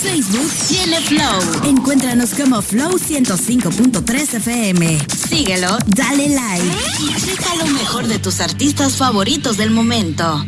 Facebook tiene Flow. Encuéntranos como Flow 105.3 FM. Síguelo, dale like y checa lo mejor de tus artistas favoritos del momento.